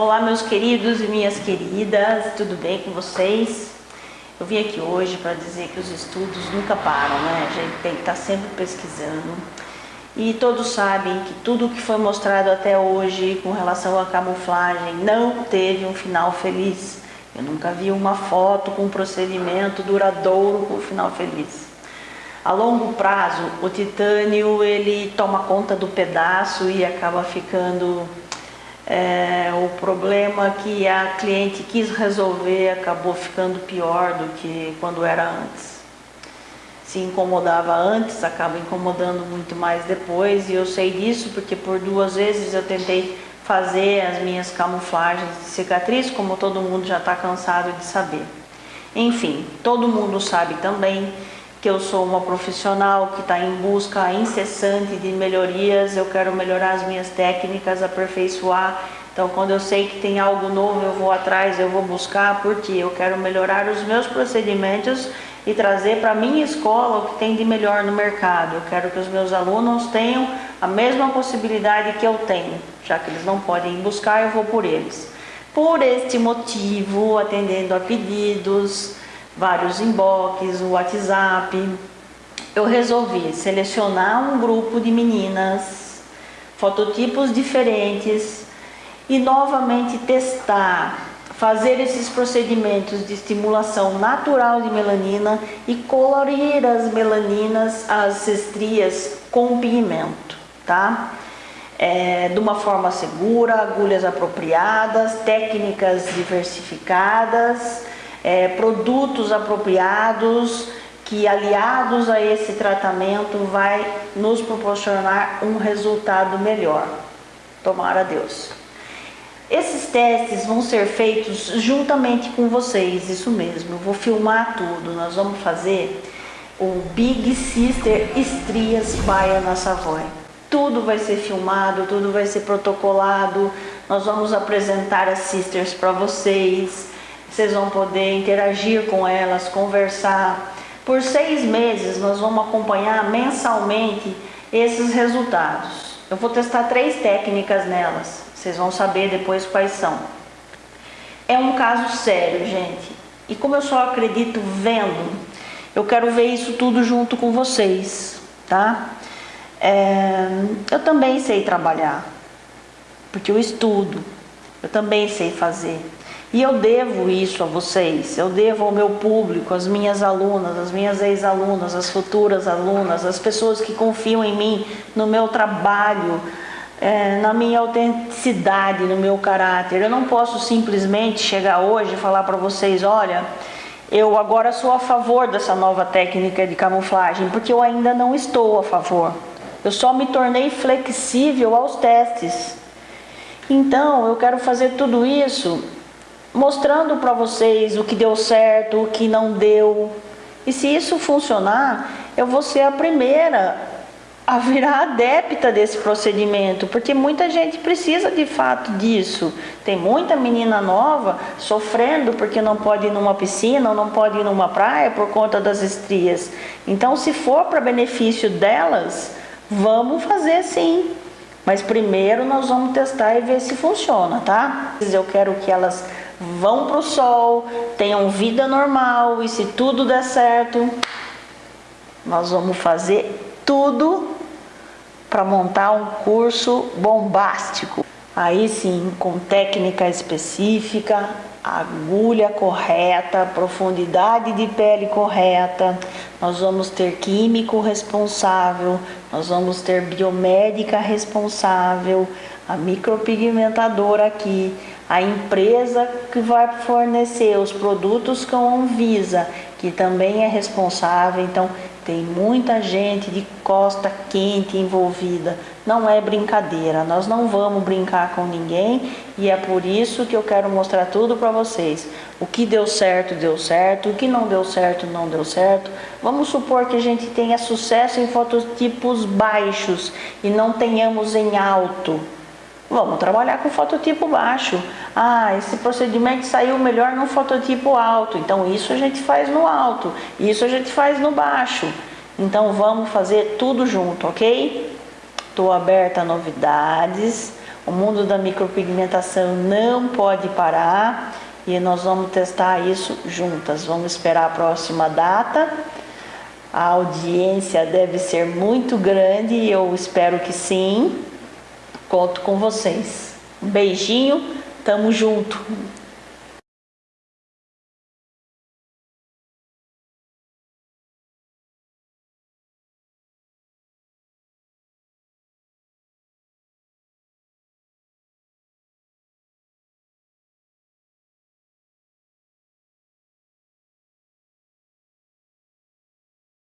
Olá meus queridos e minhas queridas, tudo bem com vocês? Eu vim aqui hoje para dizer que os estudos nunca param, né? A gente tem que estar tá sempre pesquisando. E todos sabem que tudo que foi mostrado até hoje com relação à camuflagem não teve um final feliz. Eu nunca vi uma foto com um procedimento duradouro com um final feliz. A longo prazo, o titânio ele toma conta do pedaço e acaba ficando é, o problema que a cliente quis resolver acabou ficando pior do que quando era antes. Se incomodava antes, acaba incomodando muito mais depois, e eu sei disso porque por duas vezes eu tentei fazer as minhas camuflagens de cicatriz, como todo mundo já está cansado de saber. Enfim, todo mundo sabe também que eu sou uma profissional que está em busca incessante de melhorias, eu quero melhorar as minhas técnicas, aperfeiçoar. Então, quando eu sei que tem algo novo, eu vou atrás, eu vou buscar, porque eu quero melhorar os meus procedimentos e trazer para minha escola o que tem de melhor no mercado. Eu quero que os meus alunos tenham a mesma possibilidade que eu tenho, já que eles não podem buscar, eu vou por eles. Por este motivo, atendendo a pedidos, vários inbox, o WhatsApp, eu resolvi selecionar um grupo de meninas, fototipos diferentes e novamente testar, fazer esses procedimentos de estimulação natural de melanina e colorir as melaninas, as estrias com pigmento, tá? É, de uma forma segura, agulhas apropriadas, técnicas diversificadas, é, produtos apropriados que aliados a esse tratamento vai nos proporcionar um resultado melhor. Tomara Deus. Esses testes vão ser feitos juntamente com vocês, isso mesmo. Eu vou filmar tudo. Nós vamos fazer o Big Sister Estrias Baia na Savoy. Tudo vai ser filmado, tudo vai ser protocolado. Nós vamos apresentar as sisters para vocês vocês vão poder interagir com elas, conversar. Por seis meses nós vamos acompanhar mensalmente esses resultados. Eu vou testar três técnicas nelas, vocês vão saber depois quais são. É um caso sério, gente. E como eu só acredito vendo, eu quero ver isso tudo junto com vocês, tá? É, eu também sei trabalhar, porque eu estudo, eu também sei fazer. E eu devo isso a vocês, eu devo ao meu público, às minhas alunas, às minhas ex-alunas, às futuras alunas, às pessoas que confiam em mim, no meu trabalho, é, na minha autenticidade, no meu caráter. Eu não posso simplesmente chegar hoje e falar para vocês, olha, eu agora sou a favor dessa nova técnica de camuflagem, porque eu ainda não estou a favor. Eu só me tornei flexível aos testes. Então, eu quero fazer tudo isso mostrando para vocês o que deu certo, o que não deu. E se isso funcionar, eu vou ser a primeira a virar adepta desse procedimento, porque muita gente precisa de fato disso. Tem muita menina nova sofrendo porque não pode ir numa piscina ou não pode ir numa praia por conta das estrias. Então, se for para benefício delas, vamos fazer sim. Mas primeiro nós vamos testar e ver se funciona, tá? Eu quero que elas vão para o sol, tenham vida normal e se tudo der certo, nós vamos fazer tudo para montar um curso bombástico. Aí sim, com técnica específica, agulha correta, profundidade de pele correta, nós vamos ter químico responsável, nós vamos ter biomédica responsável, a micropigmentadora aqui, a empresa que vai fornecer os produtos com a Anvisa, que também é responsável, então tem muita gente de costa quente envolvida. Não é brincadeira, nós não vamos brincar com ninguém e é por isso que eu quero mostrar tudo para vocês. O que deu certo, deu certo, o que não deu certo, não deu certo. Vamos supor que a gente tenha sucesso em fototipos baixos e não tenhamos em alto. Vamos trabalhar com fototipo baixo. Ah, esse procedimento saiu melhor no fototipo alto. Então isso a gente faz no alto, isso a gente faz no baixo. Então vamos fazer tudo junto, ok? Estou aberta a novidades. O mundo da micropigmentação não pode parar e nós vamos testar isso juntas. Vamos esperar a próxima data. A audiência deve ser muito grande eu espero que sim. Conto com vocês. Um beijinho, tamo junto.